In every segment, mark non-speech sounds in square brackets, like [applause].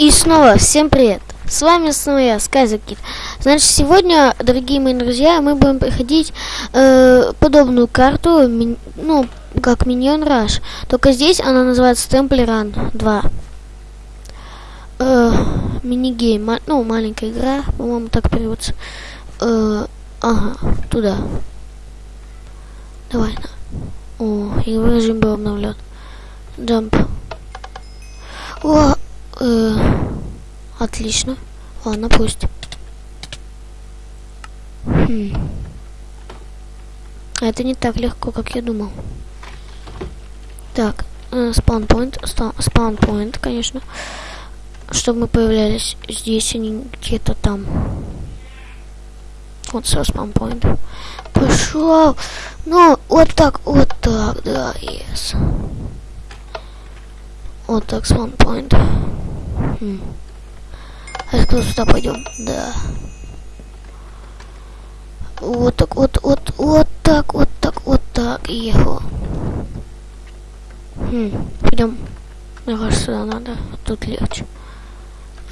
И снова всем привет! С вами снова я, Скайзакит. Значит, сегодня, дорогие мои друзья, мы будем проходить э, подобную карту, ми, ну, как Minion Rush. Только здесь она называется Temple Run 2. Э, Мини-гейм, ма ну, маленькая игра, по-моему, так переводится. Э, ага, туда. Давай, на. О, игровой режим был обновлен. Джамп. О, э, отлично. Ладно, пусть. Хм. Это не так легко, как я думал. Так, спаунпоинт, спаунпоинт, конечно. Чтобы мы появлялись здесь, а не где-то там. Вот все, спаунпоинт. Пошел. Ну, вот так, вот так, да, yes. Вот так, спаунпоинт. Хм. А кто сюда пойдем? Да. Вот так, вот, вот, вот так, вот так, вот так. Ехал. Хм, пойдем. Мне кажется, надо. Тут легче.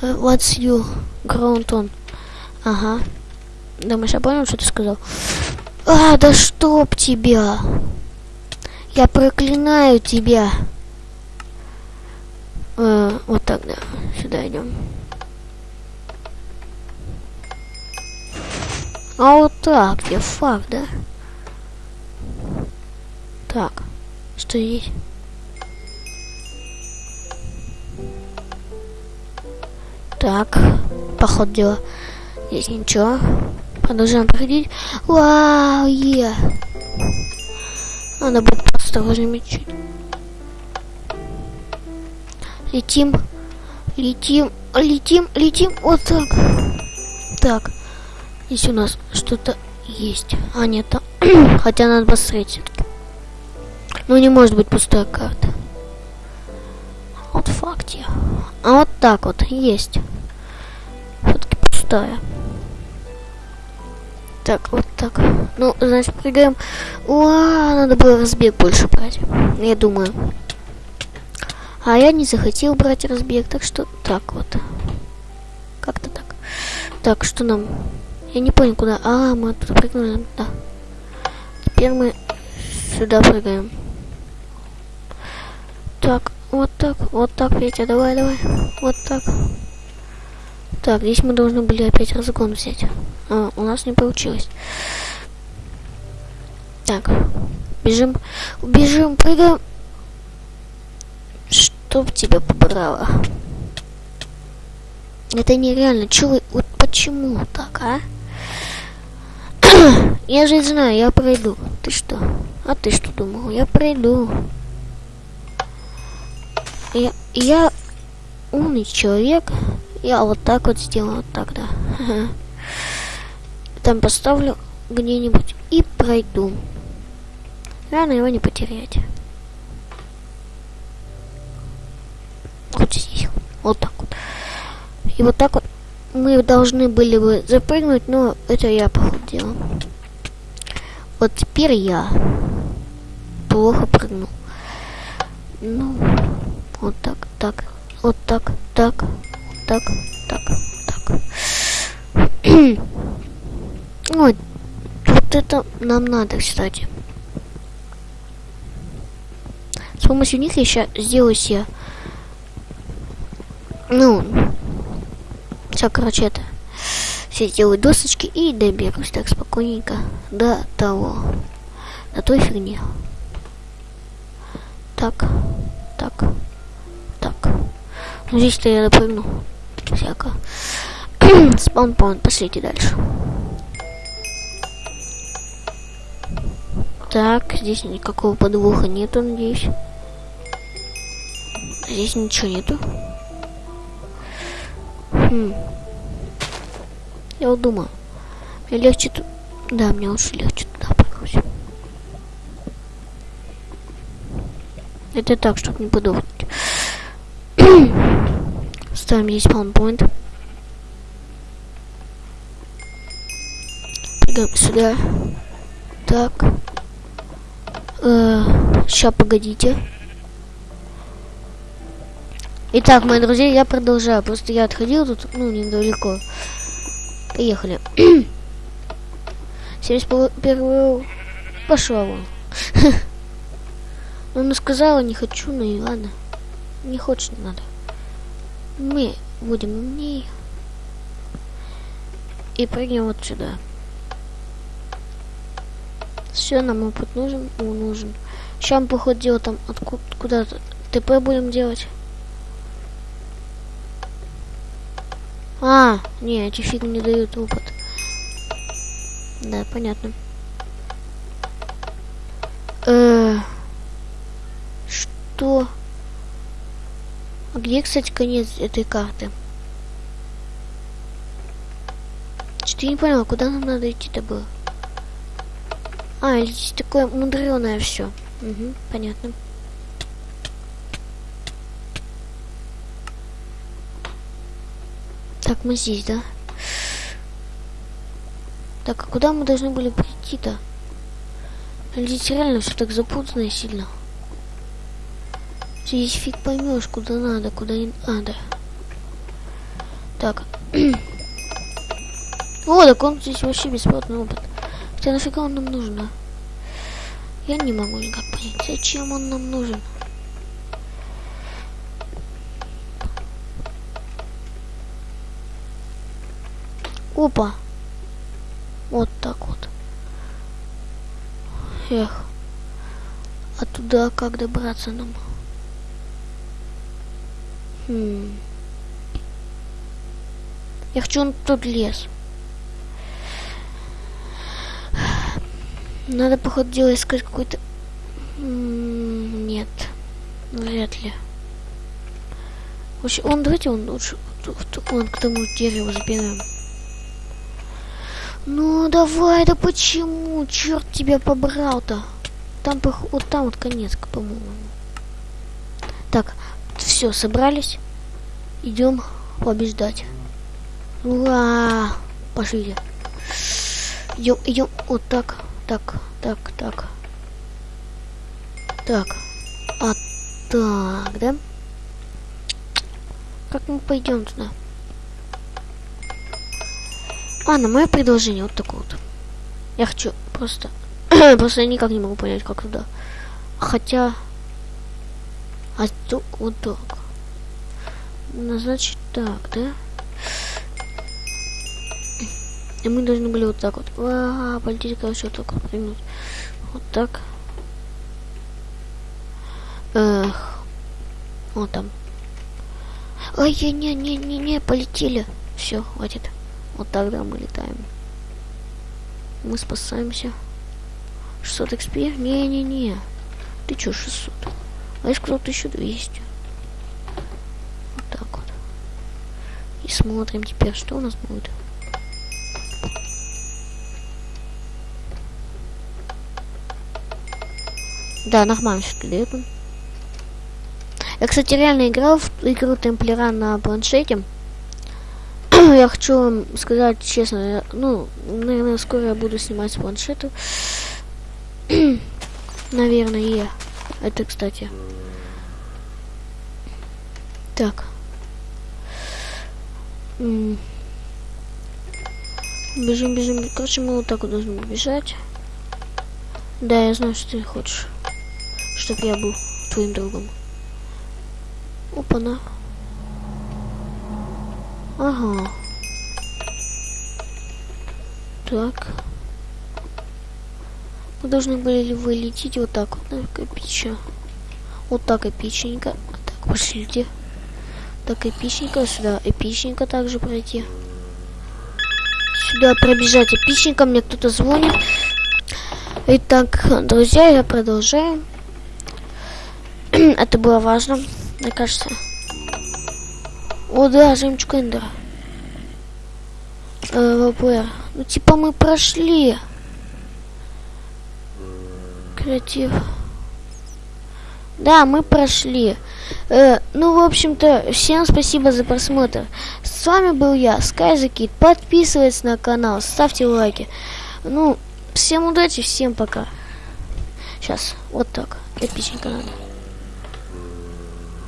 What's you? On. Ага. Думаешь, я понял, что ты сказал? А, да чтоб тебя! Я проклинаю тебя! Вот так, да. Сюда идем. А вот так, где факт, да? Так, что здесь? Так, поход дела. Здесь ничего. Продолжаем проходить. Вау, е. Надо будет осторожнее чуть. Летим. Летим. Летим. Летим. Вот так. Так. Здесь у нас что-то есть. А, нет, там. [clears throat] Хотя надо посмотреть все-таки. Ну, не может быть пустая карта. Вот факте. А вот так вот есть. Все-таки пустая. Так, вот так. Ну, значит, прыгаем. Уа, надо было разбег больше брать. Я думаю. А я не захотел брать разбег, так что так вот. Как-то так. Так, что нам? Я не понял, куда. А, мы тут прыгнули. Да. Теперь мы сюда прыгаем. Так, вот так, вот так, Петя, давай, давай. Вот так. Так, здесь мы должны были опять разгон взять. А, у нас не получилось. Так, бежим, бежим, прыгаем. Чтоб тебя побрало. Это нереально. Чё вы, вот почему так, а? [clears throat] я же знаю, я пройду. Ты что? А ты что думал? Я пройду. Я, я умный человек. Я вот так вот сделаю, вот так, да. [laughs] Там поставлю где-нибудь и пройду. Рано его не потерять. Вот так вот. И вот так вот мы должны были бы запрыгнуть, но это я похудел. Вот теперь я плохо прыгнул. Ну, вот так, так, вот так, так, так, так, так. [clears throat] вот, вот это нам надо, кстати. С помощью них я сейчас сделаю себе, ну, все, короче, это все сделаю досочки и доберусь так спокойненько до того, до той фигни. Так, так, так. Ну, здесь-то я допрыгну. Всяко. [clears throat] Спаунпаун, пошлите дальше. Так, здесь никакого подвоха нету, надеюсь. Здесь ничего нету. Хм. Я вот думаю, мне легче тут... Да, мне лучше легче туда прыгнуть. Это так, чтобы не подохнуть. Ставим здесь спаунпоинт. Прыгаем сюда. Так. Э, сейчас, погодите. Итак, мои друзья, я продолжаю. Просто я отходил тут, ну, недалеко. Поехали. [clears throat] 71 пошла вон. Ну, [laughs] она сказала, не хочу, ну и ладно. Не хочет, не надо. Мы будем умнее. И прыгнем вот сюда. Все, нам опыт нужен, О, нужен. Сейчас походу, дело там откуда куда-то ТП будем делать. А, не, эти фиг не дают опыт. Да, понятно. Э что? А где, кстати, конец этой карты? Что я не понял, куда нам надо идти-то было? А, здесь такое мудреное все. Угу, понятно. Так, мы здесь, да? Так, а куда мы должны были прийти-то? Здесь реально все так запутано и сильно. Здесь фиг поймешь, куда надо, куда не надо. Так. [clears throat] О, так он здесь вообще бесплатный опыт. Хотя нафига он нам нужен, а? Я не могу никак понять, зачем он нам нужен. Опа. Вот так вот. Эх. А туда как добраться нам? Хм. Я хочу он тут лес. Надо, походу, дело искать какой-то... Нет. Вряд ли. Вообще, он, давайте он лучше... Он к тому дереву заберем. Ну, давай, да почему? Черт тебя побрал-то. Там, вот там вот конец, по-моему. Так, все, собрались. Идем побеждать. Ура! Пошли. Идем, идем. Вот так, так, так, так. Так. А так, да? Как мы пойдем туда? А, на мое предложение вот такое вот. Я хочу просто... [clears throat] просто я никак не могу понять, как туда. Хотя... А то вот так. Ну, значит так, да? И мы должны были вот так вот. А, полететь, короче, вот так вот. Вот так. Эх. Вот там. Не, не, не, не, не, полетели. Все, хватит. Вот тогда мы летаем. Мы спасаемся. 600 XP? Не-не-не. Ты чё, 600? А я сказал 1200. Вот так вот. И смотрим теперь, что у нас будет. Да, нормально все дает Я, кстати, реально играл в игру Темплера на планшете. Я хочу вам сказать честно, ну, наверное, скоро я буду снимать с планшета. [clears throat] наверное, я. Это, кстати. Так. Бежим, бежим. Короче, мы вот так вот должны бежать. Да, я знаю, что ты хочешь. Чтоб я был твоим другом. Опа-на. Ага. Так. Мы должны были вылететь вот так вот, так эпично. Вот так эпичненько. Так, пошлите. Так, эпичненько сюда. Эпичненько также пройти. Сюда пробежать эпичненько. Мне кто-то звонит. Итак, друзья, я продолжаю. [clears throat] Это было важно, мне кажется. О, да, жемчуг Эндера. Э. Ну, типа мы прошли. Креатив. Да, мы прошли. Э, ну, в общем-то, всем спасибо за просмотр. С вами был я, SkyZakid. Подписывайтесь на канал, ставьте лайки. Ну, всем удачи, всем пока. Сейчас, вот так. Эпичненько надо.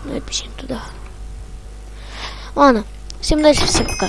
Ну, эпичненько туда. Ладно, всем удачи, всем пока.